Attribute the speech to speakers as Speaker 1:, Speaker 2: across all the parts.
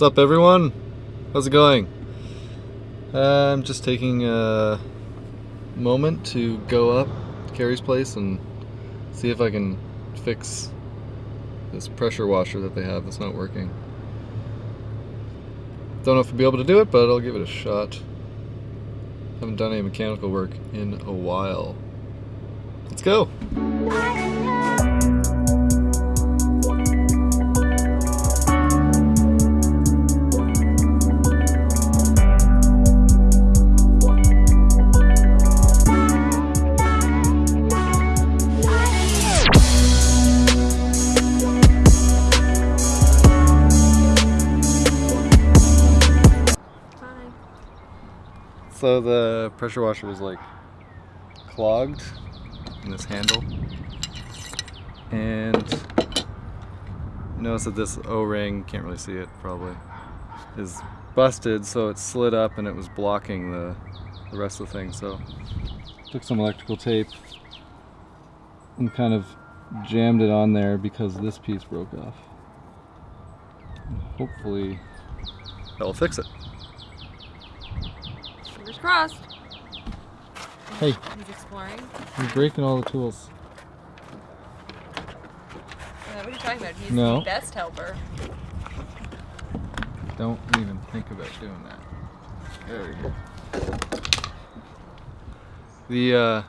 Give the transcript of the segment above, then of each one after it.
Speaker 1: What's up everyone? How's it going? Uh, I'm just taking a moment to go up to Carrie's place and see if I can fix this pressure washer that they have that's not working. Don't know if I'll be able to do it, but I'll give it a shot. Haven't done any mechanical work in a while. Let's go! So the pressure washer was like clogged in this handle. And notice that this O-ring, can't really see it probably, is busted so it slid up and it was blocking the, the rest of the thing. So took some electrical tape and kind of jammed it on there because this piece broke off. Hopefully that'll fix it.
Speaker 2: Crossed.
Speaker 1: Hey.
Speaker 2: He's exploring.
Speaker 1: You're breaking all the tools.
Speaker 2: what are you talking about? He's
Speaker 1: No.
Speaker 2: the best helper.
Speaker 1: Don't even think about doing that. There we go. The uh,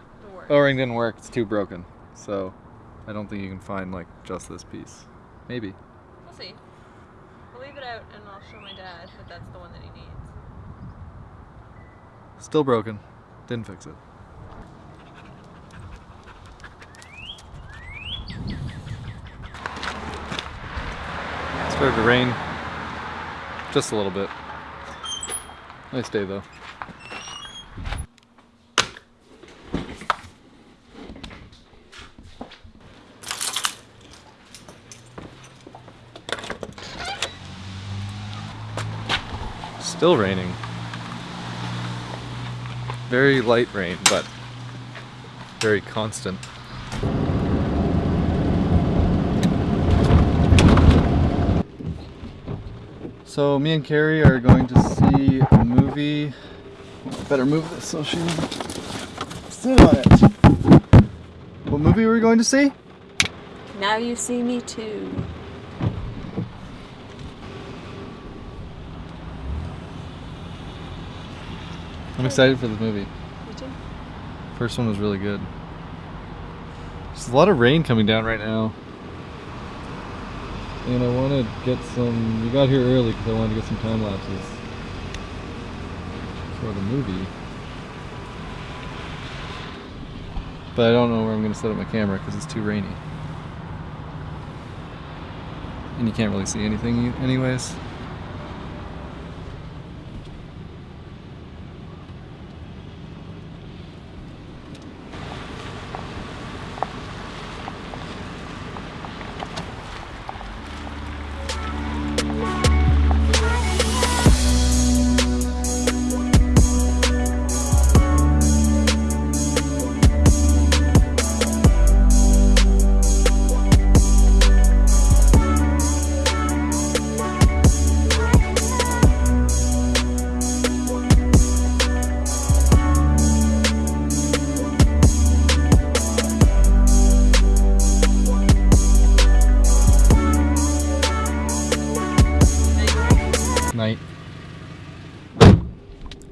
Speaker 2: Don't.
Speaker 1: O-ring didn't work. It's too broken. So I don't think you can find like just this piece. Maybe.
Speaker 2: We'll see. We'll leave it out and I'll show my dad that that's the one that he needs.
Speaker 1: Still broken. Didn't fix it. Started to rain. Just a little bit. Nice day though. Still raining. Very light rain, but very constant. So me and Carrie are going to see a movie. Better move this so she doesn't sit on it. What movie are we going to see?
Speaker 2: Now you see me too.
Speaker 1: I'm excited for this movie.
Speaker 2: Me too.
Speaker 1: First one was really good. There's a lot of rain coming down right now. And I want to get some. We got here early because I wanted to get some time lapses for the movie. But I don't know where I'm going to set up my camera because it's too rainy. And you can't really see anything, anyways.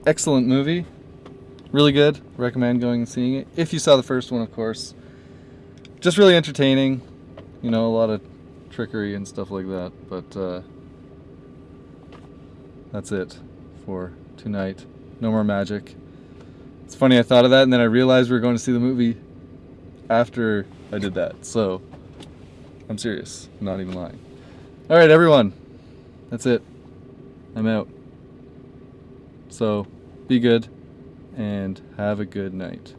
Speaker 1: Excellent movie. Really good. Recommend going and seeing it. If you saw the first one, of course. Just really entertaining. You know, a lot of trickery and stuff like that. But uh, that's it for tonight. No more magic. It's funny, I thought of that and then I realized we were going to see the movie after I did that. So, I'm serious. I'm not even lying. Alright, everyone. That's it. I'm out. So, be good and have a good night.